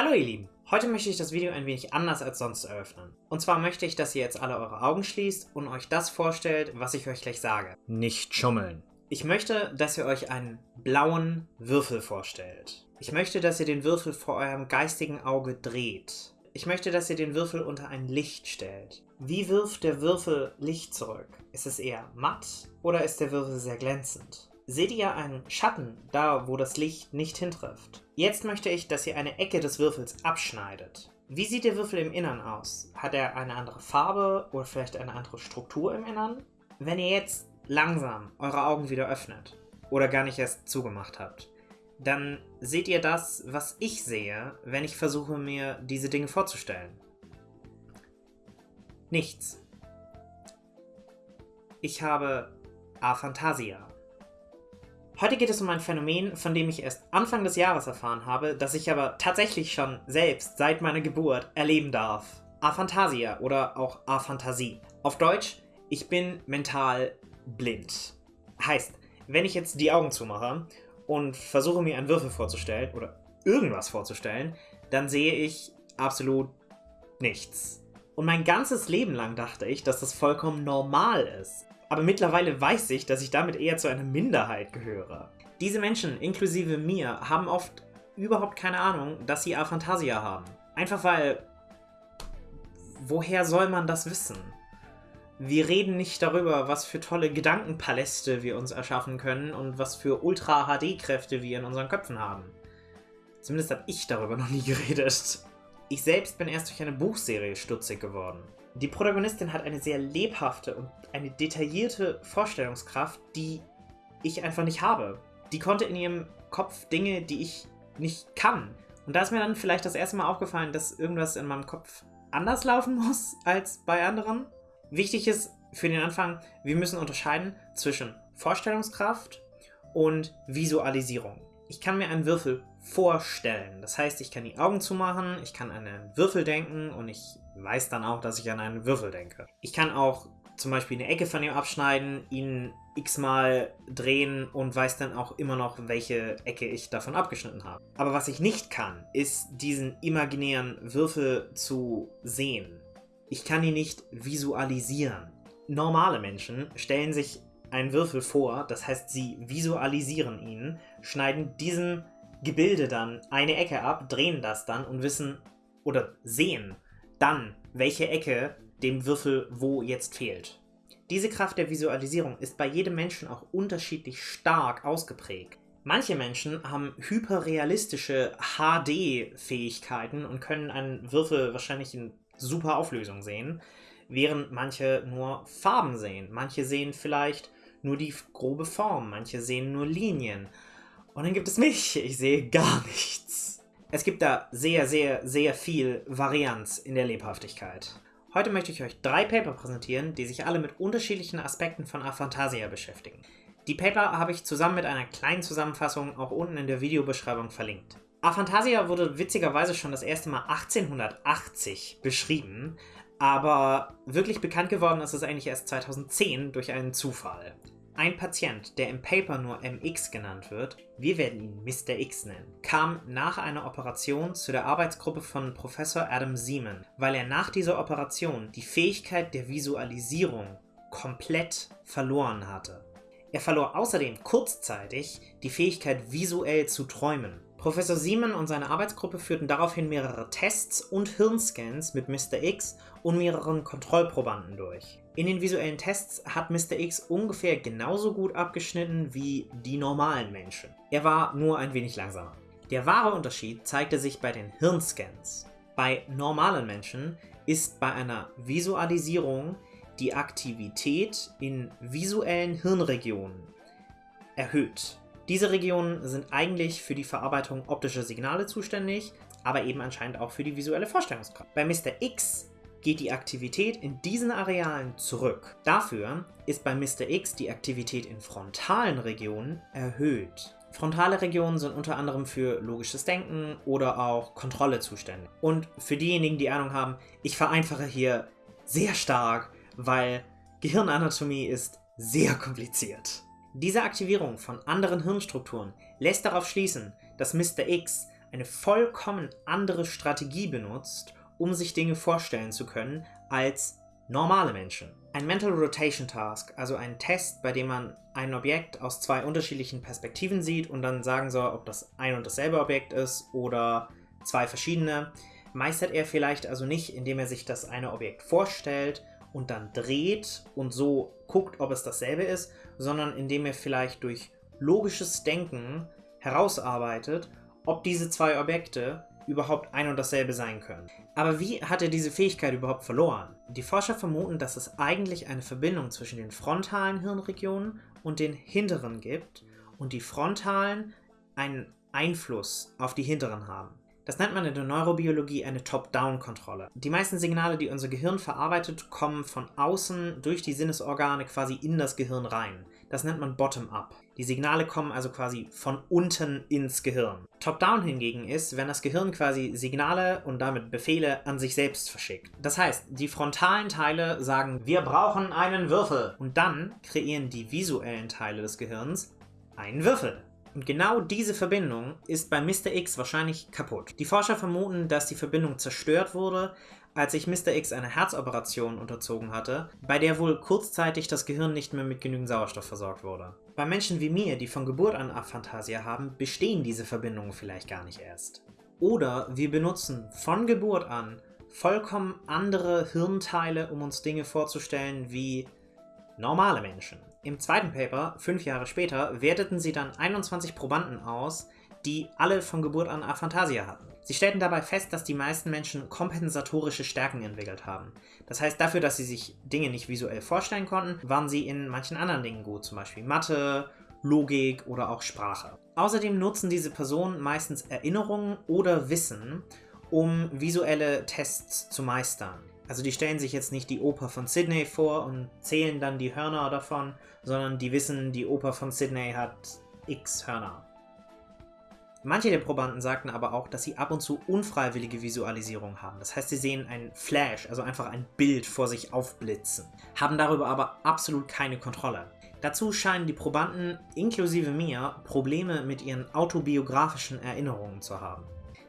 Hallo ihr Lieben! Heute möchte ich das Video ein wenig anders als sonst eröffnen. Und zwar möchte ich, dass ihr jetzt alle eure Augen schließt und euch das vorstellt, was ich euch gleich sage. Nicht schummeln. Ich möchte, dass ihr euch einen blauen Würfel vorstellt. Ich möchte, dass ihr den Würfel vor eurem geistigen Auge dreht. Ich möchte, dass ihr den Würfel unter ein Licht stellt. Wie wirft der Würfel Licht zurück? Ist es eher matt oder ist der Würfel sehr glänzend? Seht ihr einen Schatten da, wo das Licht nicht hintrifft? Jetzt möchte ich, dass ihr eine Ecke des Würfels abschneidet. Wie sieht der Würfel im Innern aus? Hat er eine andere Farbe oder vielleicht eine andere Struktur im Innern? Wenn ihr jetzt langsam eure Augen wieder öffnet oder gar nicht erst zugemacht habt, dann seht ihr das, was ich sehe, wenn ich versuche, mir diese Dinge vorzustellen. Nichts. Ich habe Aphantasia. Heute geht es um ein Phänomen, von dem ich erst Anfang des Jahres erfahren habe, das ich aber tatsächlich schon selbst seit meiner Geburt erleben darf. Aphantasia oder auch Aphantasie. Auf Deutsch, ich bin mental blind. Heißt, wenn ich jetzt die Augen zumache und versuche mir einen Würfel vorzustellen oder irgendwas vorzustellen, dann sehe ich absolut nichts. Und mein ganzes Leben lang dachte ich, dass das vollkommen normal ist. Aber mittlerweile weiß ich, dass ich damit eher zu einer Minderheit gehöre. Diese Menschen, inklusive mir, haben oft überhaupt keine Ahnung, dass sie Aphantasia haben. Einfach weil... Woher soll man das wissen? Wir reden nicht darüber, was für tolle Gedankenpaläste wir uns erschaffen können und was für Ultra-HD-Kräfte wir in unseren Köpfen haben. Zumindest habe ich darüber noch nie geredet. Ich selbst bin erst durch eine Buchserie stutzig geworden. Die Protagonistin hat eine sehr lebhafte und eine detaillierte Vorstellungskraft, die ich einfach nicht habe. Die konnte in ihrem Kopf Dinge, die ich nicht kann. Und da ist mir dann vielleicht das erste Mal aufgefallen, dass irgendwas in meinem Kopf anders laufen muss als bei anderen. Wichtig ist für den Anfang, wir müssen unterscheiden zwischen Vorstellungskraft und Visualisierung. Ich kann mir einen Würfel vorstellen. Das heißt, ich kann die Augen zumachen, ich kann an einen Würfel denken und ich weiß dann auch, dass ich an einen Würfel denke. Ich kann auch zum Beispiel eine Ecke von ihm abschneiden, ihn x-mal drehen und weiß dann auch immer noch, welche Ecke ich davon abgeschnitten habe. Aber was ich nicht kann, ist diesen imaginären Würfel zu sehen. Ich kann ihn nicht visualisieren. Normale Menschen stellen sich einen Würfel vor, das heißt, sie visualisieren ihn, schneiden diesem Gebilde dann eine Ecke ab, drehen das dann und wissen oder sehen dann, welche Ecke dem Würfel wo jetzt fehlt. Diese Kraft der Visualisierung ist bei jedem Menschen auch unterschiedlich stark ausgeprägt. Manche Menschen haben hyperrealistische HD-Fähigkeiten und können einen Würfel wahrscheinlich in super Auflösung sehen, während manche nur Farben sehen. Manche sehen vielleicht nur die grobe Form, manche sehen nur Linien. Und dann gibt es mich, ich sehe gar nichts. Es gibt da sehr, sehr, sehr viel Varianz in der Lebhaftigkeit. Heute möchte ich euch drei Paper präsentieren, die sich alle mit unterschiedlichen Aspekten von Aphantasia beschäftigen. Die Paper habe ich zusammen mit einer kleinen Zusammenfassung auch unten in der Videobeschreibung verlinkt. Aphantasia wurde witzigerweise schon das erste Mal 1880 beschrieben, aber wirklich bekannt geworden ist es eigentlich erst 2010 durch einen Zufall. Ein Patient, der im Paper nur MX genannt wird, wir werden ihn Mr. X nennen, kam nach einer Operation zu der Arbeitsgruppe von Professor Adam Seaman, weil er nach dieser Operation die Fähigkeit der Visualisierung komplett verloren hatte. Er verlor außerdem kurzzeitig die Fähigkeit visuell zu träumen. Professor Siemen und seine Arbeitsgruppe führten daraufhin mehrere Tests und Hirnscans mit Mr. X und mehreren Kontrollprobanden durch. In den visuellen Tests hat Mr. X ungefähr genauso gut abgeschnitten wie die normalen Menschen. Er war nur ein wenig langsamer. Der wahre Unterschied zeigte sich bei den Hirnscans. Bei normalen Menschen ist bei einer Visualisierung die Aktivität in visuellen Hirnregionen erhöht. Diese Regionen sind eigentlich für die Verarbeitung optischer Signale zuständig, aber eben anscheinend auch für die visuelle Vorstellungskraft. Bei Mr. X geht die Aktivität in diesen Arealen zurück. Dafür ist bei Mr. X die Aktivität in frontalen Regionen erhöht. Frontale Regionen sind unter anderem für logisches Denken oder auch Kontrolle zuständig. Und für diejenigen, die Ahnung haben, ich vereinfache hier sehr stark, weil Gehirnanatomie ist sehr kompliziert. Diese Aktivierung von anderen Hirnstrukturen lässt darauf schließen, dass Mr. X eine vollkommen andere Strategie benutzt, um sich Dinge vorstellen zu können, als normale Menschen. Ein Mental Rotation Task, also ein Test, bei dem man ein Objekt aus zwei unterschiedlichen Perspektiven sieht und dann sagen soll, ob das ein und dasselbe Objekt ist oder zwei verschiedene, meistert er vielleicht also nicht, indem er sich das eine Objekt vorstellt und dann dreht und so guckt, ob es dasselbe ist, sondern indem er vielleicht durch logisches Denken herausarbeitet, ob diese zwei Objekte überhaupt ein und dasselbe sein können. Aber wie hat er diese Fähigkeit überhaupt verloren? Die Forscher vermuten, dass es eigentlich eine Verbindung zwischen den frontalen Hirnregionen und den hinteren gibt und die frontalen einen Einfluss auf die hinteren haben. Das nennt man in der Neurobiologie eine Top-Down-Kontrolle. Die meisten Signale, die unser Gehirn verarbeitet, kommen von außen durch die Sinnesorgane quasi in das Gehirn rein. Das nennt man Bottom-up. Die Signale kommen also quasi von unten ins Gehirn. Top-down hingegen ist, wenn das Gehirn quasi Signale und damit Befehle an sich selbst verschickt. Das heißt, die frontalen Teile sagen, wir brauchen einen Würfel. Und dann kreieren die visuellen Teile des Gehirns einen Würfel. Und genau diese Verbindung ist bei Mr. X wahrscheinlich kaputt. Die Forscher vermuten, dass die Verbindung zerstört wurde, als sich Mr. X eine Herzoperation unterzogen hatte, bei der wohl kurzzeitig das Gehirn nicht mehr mit genügend Sauerstoff versorgt wurde. Bei Menschen wie mir, die von Geburt an Aphantasia haben, bestehen diese Verbindungen vielleicht gar nicht erst. Oder wir benutzen von Geburt an vollkommen andere Hirnteile, um uns Dinge vorzustellen wie normale Menschen. Im zweiten Paper, fünf Jahre später, werteten sie dann 21 Probanden aus, die alle von Geburt an Aphantasia hatten. Sie stellten dabei fest, dass die meisten Menschen kompensatorische Stärken entwickelt haben. Das heißt, dafür, dass sie sich Dinge nicht visuell vorstellen konnten, waren sie in manchen anderen Dingen gut, zum Beispiel Mathe, Logik oder auch Sprache. Außerdem nutzen diese Personen meistens Erinnerungen oder Wissen, um visuelle Tests zu meistern. Also die stellen sich jetzt nicht die Oper von Sydney vor und zählen dann die Hörner davon, sondern die wissen, die Oper von Sydney hat x Hörner. Manche der Probanden sagten aber auch, dass sie ab und zu unfreiwillige Visualisierung haben. Das heißt, sie sehen ein Flash, also einfach ein Bild vor sich aufblitzen, haben darüber aber absolut keine Kontrolle. Dazu scheinen die Probanden, inklusive mir, Probleme mit ihren autobiografischen Erinnerungen zu haben.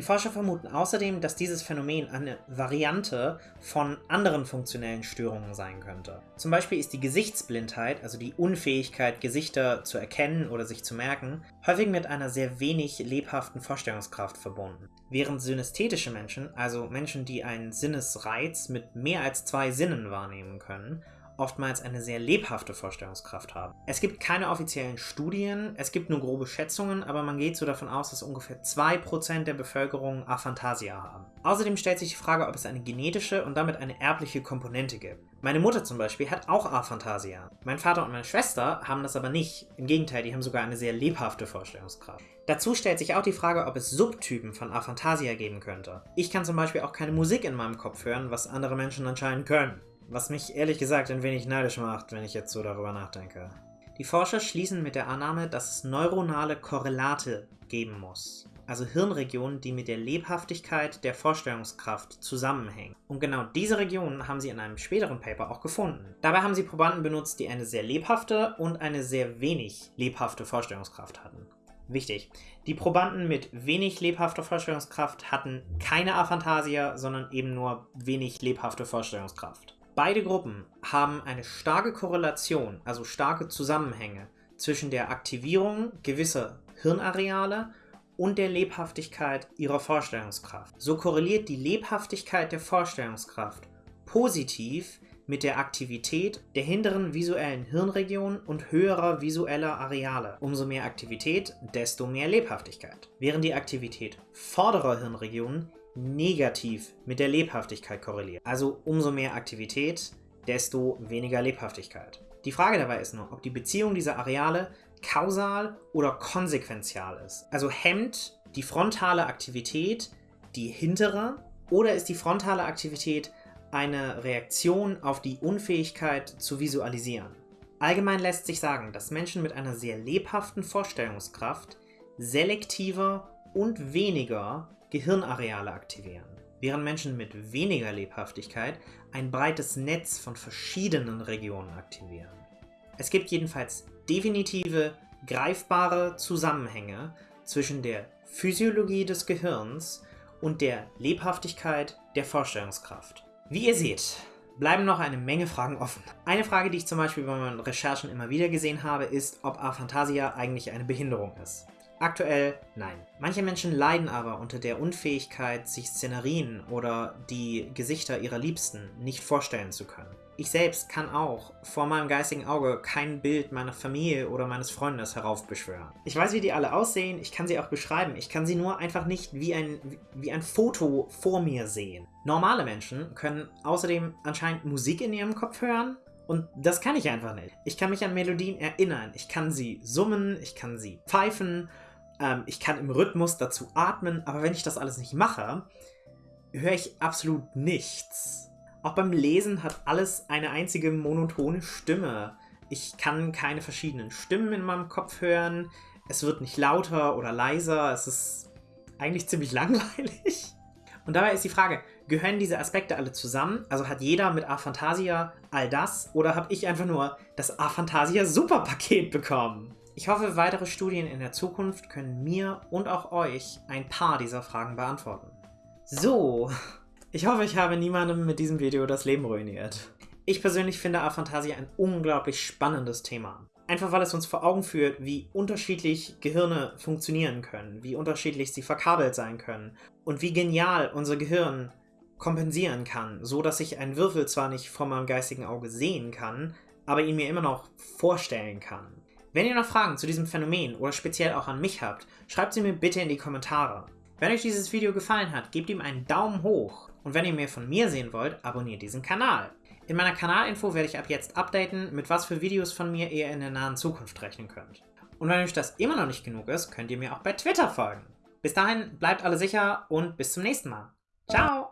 Die Forscher vermuten außerdem, dass dieses Phänomen eine Variante von anderen funktionellen Störungen sein könnte. Zum Beispiel ist die Gesichtsblindheit, also die Unfähigkeit, Gesichter zu erkennen oder sich zu merken, häufig mit einer sehr wenig lebhaften Vorstellungskraft verbunden. Während synästhetische Menschen, also Menschen, die einen Sinnesreiz mit mehr als zwei Sinnen wahrnehmen können, oftmals eine sehr lebhafte Vorstellungskraft haben. Es gibt keine offiziellen Studien, es gibt nur grobe Schätzungen, aber man geht so davon aus, dass ungefähr 2% der Bevölkerung Aphantasia haben. Außerdem stellt sich die Frage, ob es eine genetische und damit eine erbliche Komponente gibt. Meine Mutter zum Beispiel hat auch Aphantasia. Mein Vater und meine Schwester haben das aber nicht. Im Gegenteil, die haben sogar eine sehr lebhafte Vorstellungskraft. Dazu stellt sich auch die Frage, ob es Subtypen von Aphantasia geben könnte. Ich kann zum Beispiel auch keine Musik in meinem Kopf hören, was andere Menschen anscheinend können. Was mich ehrlich gesagt ein wenig neidisch macht, wenn ich jetzt so darüber nachdenke. Die Forscher schließen mit der Annahme, dass es neuronale Korrelate geben muss, also Hirnregionen, die mit der Lebhaftigkeit der Vorstellungskraft zusammenhängen. Und genau diese Regionen haben sie in einem späteren Paper auch gefunden. Dabei haben sie Probanden benutzt, die eine sehr lebhafte und eine sehr wenig lebhafte Vorstellungskraft hatten. Wichtig. Die Probanden mit wenig lebhafter Vorstellungskraft hatten keine Aphantasia, sondern eben nur wenig lebhafte Vorstellungskraft. Beide Gruppen haben eine starke Korrelation, also starke Zusammenhänge zwischen der Aktivierung gewisser Hirnareale und der Lebhaftigkeit ihrer Vorstellungskraft. So korreliert die Lebhaftigkeit der Vorstellungskraft positiv mit der Aktivität der hinteren visuellen Hirnregion und höherer visueller Areale. Umso mehr Aktivität, desto mehr Lebhaftigkeit. Während die Aktivität vorderer Hirnregionen negativ mit der Lebhaftigkeit korreliert. Also umso mehr Aktivität, desto weniger Lebhaftigkeit. Die Frage dabei ist nur, ob die Beziehung dieser Areale kausal oder konsequenzial ist. Also hemmt die frontale Aktivität die hintere oder ist die frontale Aktivität eine Reaktion auf die Unfähigkeit zu visualisieren? Allgemein lässt sich sagen, dass Menschen mit einer sehr lebhaften Vorstellungskraft selektiver und weniger Gehirnareale aktivieren, während Menschen mit weniger Lebhaftigkeit ein breites Netz von verschiedenen Regionen aktivieren. Es gibt jedenfalls definitive, greifbare Zusammenhänge zwischen der Physiologie des Gehirns und der Lebhaftigkeit der Vorstellungskraft. Wie ihr seht, bleiben noch eine Menge Fragen offen. Eine Frage, die ich zum Beispiel bei meinen Recherchen immer wieder gesehen habe, ist, ob Aphantasia eigentlich eine Behinderung ist. Aktuell nein. Manche Menschen leiden aber unter der Unfähigkeit, sich Szenerien oder die Gesichter ihrer Liebsten nicht vorstellen zu können. Ich selbst kann auch vor meinem geistigen Auge kein Bild meiner Familie oder meines Freundes heraufbeschwören. Ich weiß, wie die alle aussehen, ich kann sie auch beschreiben, ich kann sie nur einfach nicht wie ein, wie ein Foto vor mir sehen. Normale Menschen können außerdem anscheinend Musik in ihrem Kopf hören und das kann ich einfach nicht. Ich kann mich an Melodien erinnern, ich kann sie summen, ich kann sie pfeifen ähm, ich kann im Rhythmus dazu atmen, aber wenn ich das alles nicht mache, höre ich absolut nichts. Auch beim Lesen hat alles eine einzige monotone Stimme. Ich kann keine verschiedenen Stimmen in meinem Kopf hören. Es wird nicht lauter oder leiser. Es ist eigentlich ziemlich langweilig. Und dabei ist die Frage, gehören diese Aspekte alle zusammen? Also hat jeder mit Aphantasia all das? Oder habe ich einfach nur das Aphantasia Superpaket bekommen? Ich hoffe, weitere Studien in der Zukunft können mir und auch euch ein paar dieser Fragen beantworten. So, ich hoffe, ich habe niemandem mit diesem Video das Leben ruiniert. Ich persönlich finde Aphantasia ein unglaublich spannendes Thema. Einfach weil es uns vor Augen führt, wie unterschiedlich Gehirne funktionieren können, wie unterschiedlich sie verkabelt sein können und wie genial unser Gehirn kompensieren kann, so dass ich einen Würfel zwar nicht vor meinem geistigen Auge sehen kann, aber ihn mir immer noch vorstellen kann. Wenn ihr noch Fragen zu diesem Phänomen oder speziell auch an mich habt, schreibt sie mir bitte in die Kommentare. Wenn euch dieses Video gefallen hat, gebt ihm einen Daumen hoch und wenn ihr mehr von mir sehen wollt, abonniert diesen Kanal. In meiner Kanalinfo werde ich ab jetzt updaten, mit was für Videos von mir ihr in der nahen Zukunft rechnen könnt. Und wenn euch das immer noch nicht genug ist, könnt ihr mir auch bei Twitter folgen. Bis dahin, bleibt alle sicher und bis zum nächsten Mal. Ciao!